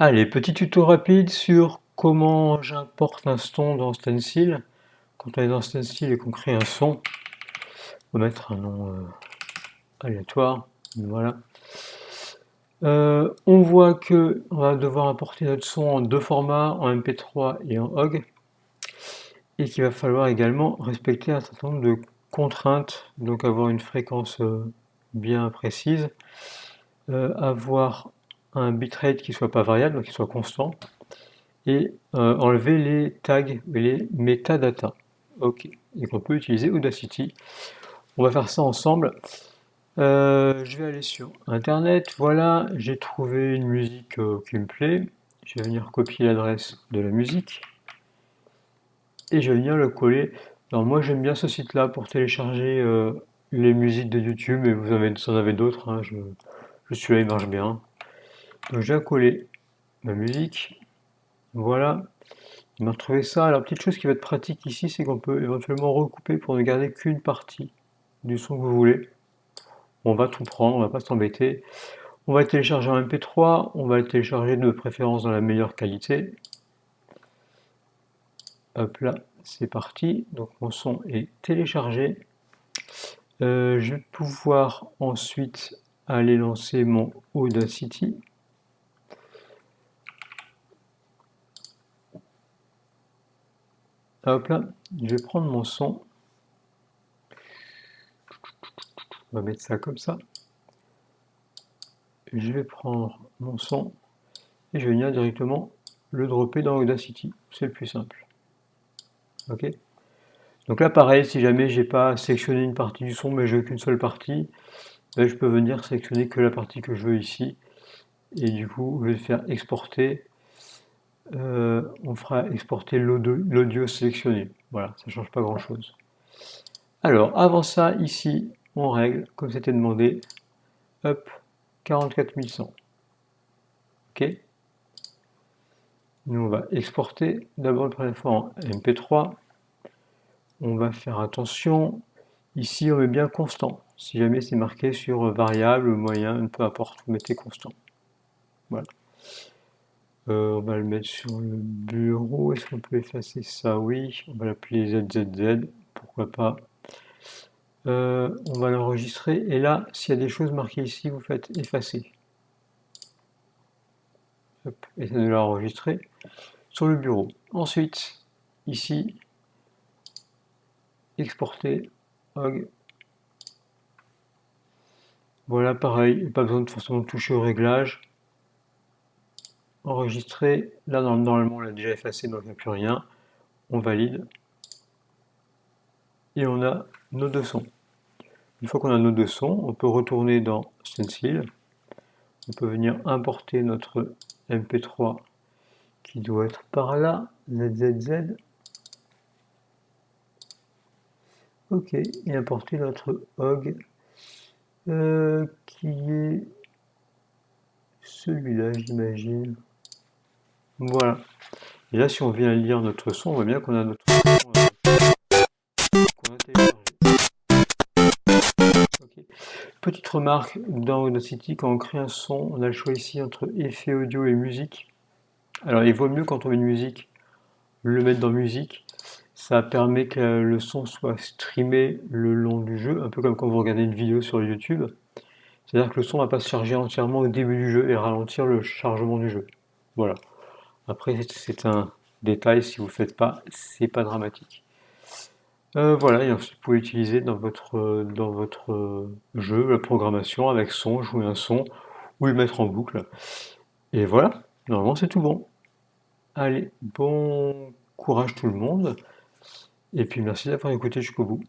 Allez, petit tuto rapide sur comment j'importe un son dans Stencil. Quand on est dans Stencil et qu'on crée un son, on va mettre un nom euh, aléatoire, voilà. Euh, on voit que on va devoir importer notre son en deux formats, en MP3 et en OGG, et qu'il va falloir également respecter un certain nombre de contraintes, donc avoir une fréquence euh, bien précise, avoir un bitrate qui soit pas variable, donc qui soit constant, et euh, enlever les tags et les metadata. Ok, et qu'on peut utiliser Audacity. On va faire ça ensemble. Euh, je vais aller sur internet, voilà, j'ai trouvé une musique euh, qui me plaît. Je vais venir copier l'adresse de la musique et je vais venir le coller. Alors moi j'aime bien ce site là pour télécharger les musiques de YouTube, et vous, en avez d'autres, hein, je, je suis là, il marche bien. Donc j'ai coller ma musique. Voilà. Il m'a retrouvé ça. Alors petite chose qui va être pratique ici, c'est qu'on peut éventuellement recouper pour ne garder qu'une partie du son que vous voulez. On va tout prendre, on va pas s'embêter. On va le télécharger en MP3, on va le télécharger de préférence dans la meilleure qualité. Hop là, c'est parti. Donc mon son est téléchargé. Euh, je vais pouvoir ensuite aller lancer mon Audacity. Hop là, je vais prendre mon son. On va mettre ça comme ça. Je vais prendre mon son et je vais venir directement le dropper dans Audacity. C'est le plus simple. Ok? Donc là, pareil, si jamais j'ai pas sélectionné une partie du son, mais je veux qu'une seule partie, ben, je peux venir sélectionner que la partie que je veux ici. Et du coup, je vais faire exporter euh, on fera exporter l'audio sélectionné. Voilà, ça ne change pas grand chose. Alors, avant ça, ici, on règle, comme c'était demandé, hop, 44100. OK Nous, on va exporter d'abord la première fois en MP3. On va faire attention. Ici, on met bien constant. Si jamais c'est marqué sur variable, moyen, peu importe, vous mettez constant. Voilà. Euh, on va le mettre sur le bureau. Est-ce qu'on peut effacer ça? Oui. On va l'appeler ZZZ. Pourquoi pas? Euh, On va l'enregistrer. Et là, s'il y a des choses marquées ici, vous faites effacer. et ça de l'enregistrer sur le bureau. Ensuite, ici, exporter. Voilà, pareil, pas besoin de forcément toucher au réglage enregistrer. Là, normalement, on l'a déjà effacé, donc il n'y a plus rien. On valide. Et on a nos deux sons. Une fois qu'on a nos deux sons, on peut retourner dans Stencil. On peut venir importer notre MP3 qui doit être par là, ZZZ. Ok, et importer notre OG euh, qui est celui-là, j'imagine. Voilà. Et là, si on vient lire notre son, on voit bien qu'on a notre son euh. Petite remarque, dans Audacity, quand on crée un son, on a le choix ici entre effet audio et musique. Alors, il vaut mieux quand on met une musique, le mettre dans musique. Ça permet que le son soit streamé le long du jeu, un peu comme quand vous regardez une vidéo sur YouTube. C'est-à-dire que le son ne va pas se charger entièrement au début du jeu et ralentir le chargement du jeu. Voilà. Après, c'est un détail, si vous ne le faites pas, c'est pas dramatique. Euh, voilà, et ensuite vous pouvez utiliser dans votre, dans votre jeu la programmation avec son, jouer un son, ou le mettre en boucle. Et voilà, normalement c'est tout bon. Allez, bon courage tout le monde, et puis merci d'avoir écouté jusqu'au bout.